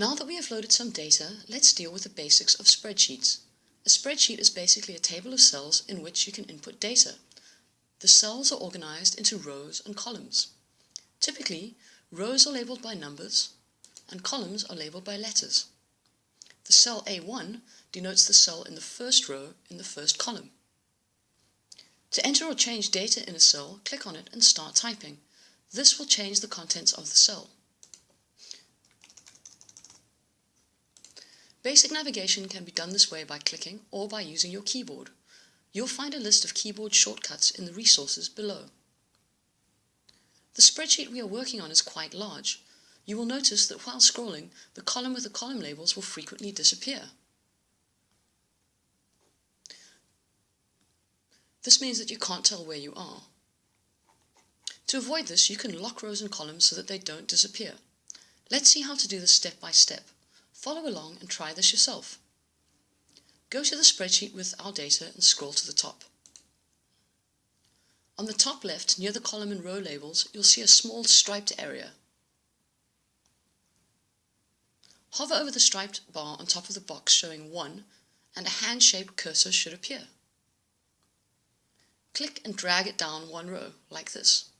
Now that we have loaded some data, let's deal with the basics of spreadsheets. A spreadsheet is basically a table of cells in which you can input data. The cells are organized into rows and columns. Typically, rows are labeled by numbers and columns are labeled by letters. The cell A1 denotes the cell in the first row in the first column. To enter or change data in a cell, click on it and start typing. This will change the contents of the cell. Basic navigation can be done this way by clicking or by using your keyboard. You'll find a list of keyboard shortcuts in the resources below. The spreadsheet we are working on is quite large. You will notice that while scrolling, the column with the column labels will frequently disappear. This means that you can't tell where you are. To avoid this, you can lock rows and columns so that they don't disappear. Let's see how to do this step by step. Follow along and try this yourself. Go to the spreadsheet with our data and scroll to the top. On the top left, near the column and row labels, you'll see a small striped area. Hover over the striped bar on top of the box showing 1 and a hand-shaped cursor should appear. Click and drag it down one row, like this.